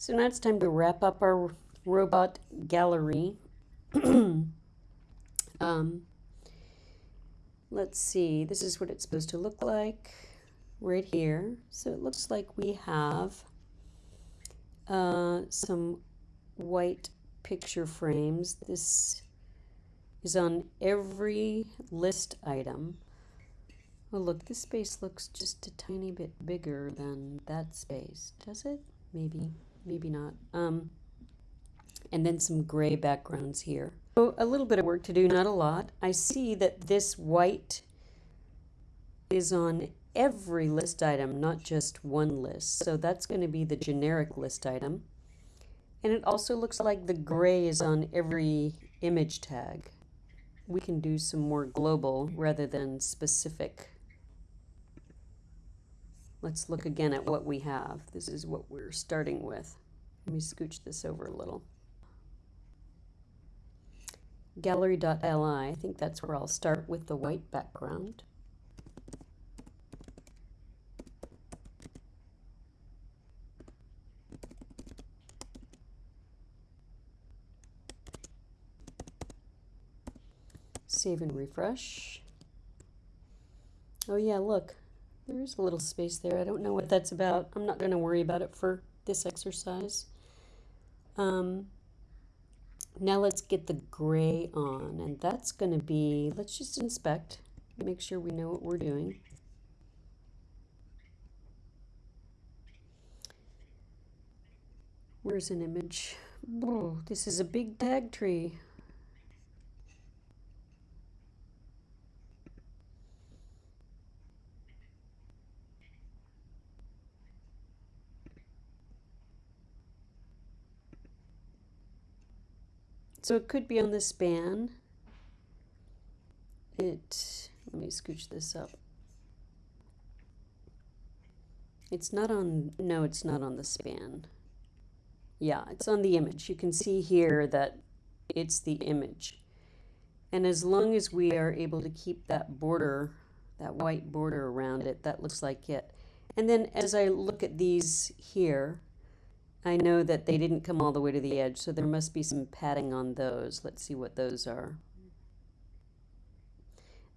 So now it's time to wrap up our robot gallery. um, let's see, this is what it's supposed to look like right here. So it looks like we have uh, some white picture frames. This is on every list item. Oh look, this space looks just a tiny bit bigger than that space. Does it? Maybe, maybe not. Um, and then some gray backgrounds here. So a little bit of work to do, not a lot. I see that this white is on every list item, not just one list. So that's going to be the generic list item. And it also looks like the gray is on every image tag. We can do some more global rather than specific. Let's look again at what we have. This is what we're starting with. Let me scooch this over a little. Gallery.li, I think that's where I'll start with the white background. Save and refresh. Oh yeah, look, there is a little space there. I don't know what that's about. I'm not going to worry about it for this exercise. Um, now let's get the gray on, and that's going to be, let's just inspect, make sure we know what we're doing. Where's an image? Oh, this is a big tag tree. So it could be on the span. It, let me scooch this up. It's not on, no, it's not on the span. Yeah, it's on the image. You can see here that it's the image. And as long as we are able to keep that border, that white border around it, that looks like it. And then as I look at these here, I know that they didn't come all the way to the edge, so there must be some padding on those. Let's see what those are.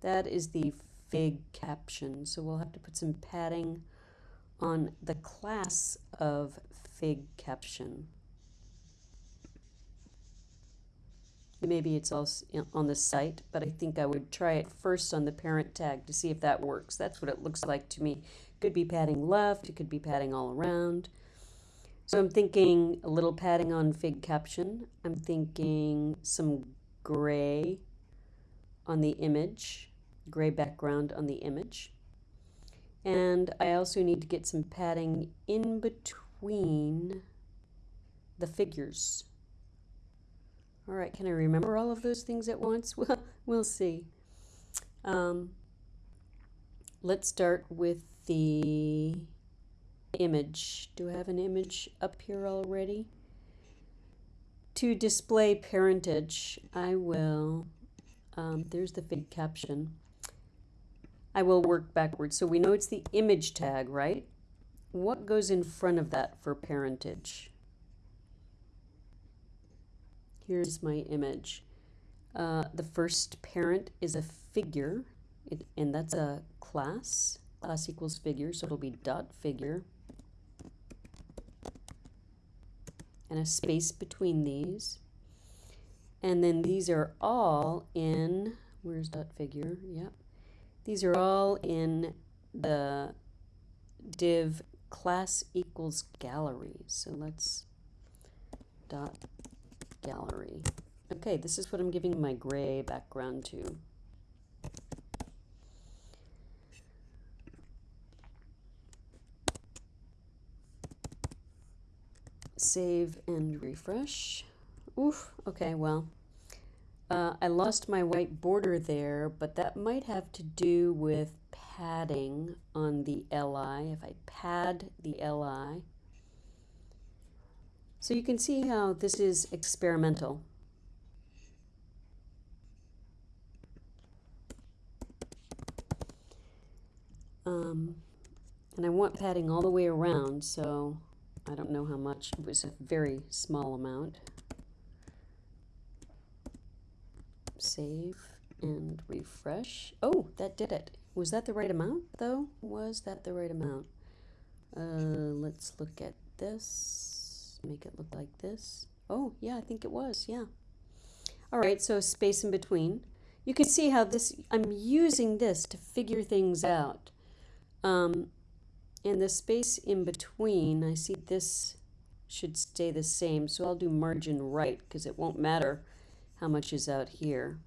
That is the fig caption, so we'll have to put some padding on the class of fig caption. Maybe it's also on the site, but I think I would try it first on the parent tag to see if that works. That's what it looks like to me. Could be padding left, it could be padding all around. So I'm thinking a little padding on fig caption. I'm thinking some gray on the image, gray background on the image. And I also need to get some padding in between the figures. All right, can I remember all of those things at once? Well, we'll see. Um, let's start with the image. Do I have an image up here already? To display parentage, I will, um, there's the fig caption. I will work backwards. So we know it's the image tag, right? What goes in front of that for parentage? Here's my image. Uh, the first parent is a figure, it, and that's a class. Class equals figure, so it'll be dot figure. And a space between these. And then these are all in, where's that figure? Yep. These are all in the div class equals gallery. So let's dot gallery. Okay, this is what I'm giving my gray background to. Save and refresh. Oof, okay, well, uh, I lost my white border there, but that might have to do with padding on the LI. If I pad the LI, so you can see how this is experimental. Um, and I want padding all the way around, so I don't know how much. It was a very small amount. Save and refresh. Oh, that did it. Was that the right amount, though? Was that the right amount? Uh, let's look at this. Make it look like this. Oh, yeah, I think it was, yeah. All right, so space in between. You can see how this, I'm using this to figure things out. Um, and the space in between, I see this should stay the same, so I'll do margin right because it won't matter how much is out here.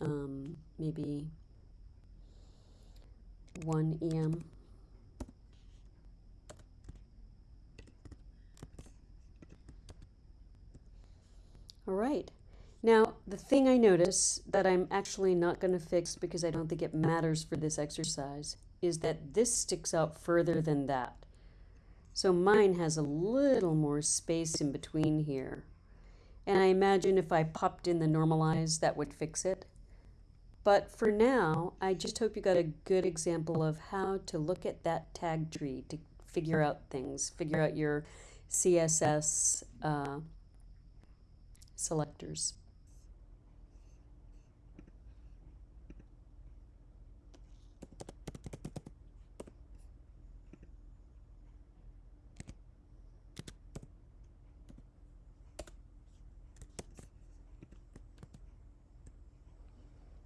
Um, maybe one EM. All right. Now, the thing I notice that I'm actually not going to fix because I don't think it matters for this exercise is that this sticks out further than that. So mine has a little more space in between here. And I imagine if I popped in the normalize, that would fix it. But for now, I just hope you got a good example of how to look at that tag tree to figure out things, figure out your CSS uh, selectors.